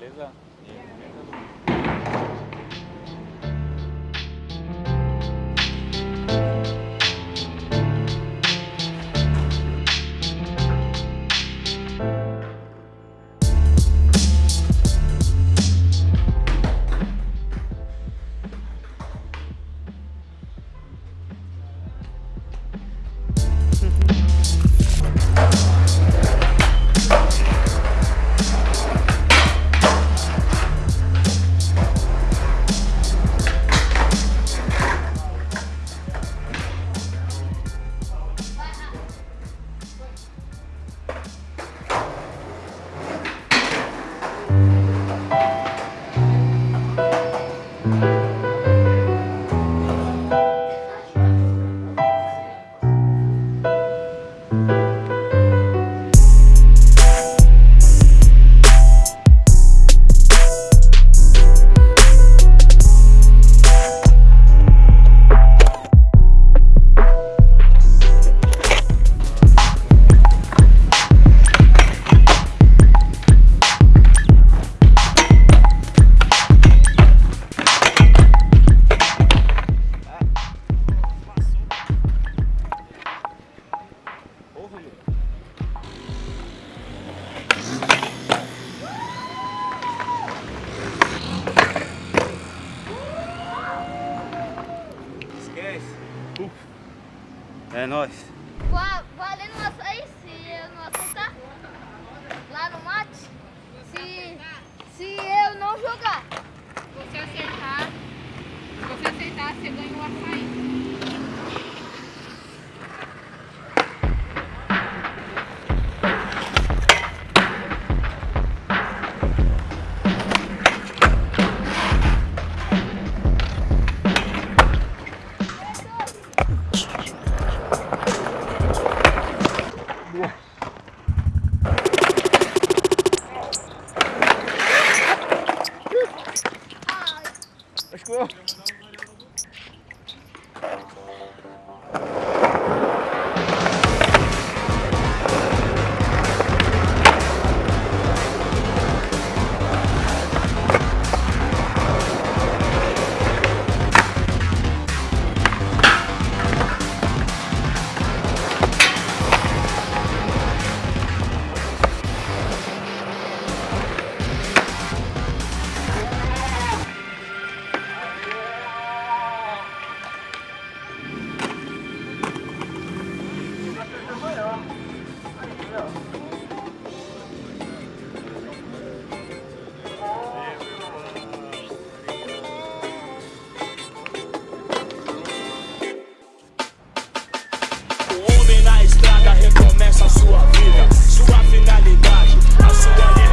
Beleza. É nóis. Va- Valendo uma aí se eu não acertar lá no mate. Se, se eu não jogar. Se você acertar, se você acertar, você ganha um açaí. essa sua vida, sua finalidade, a sua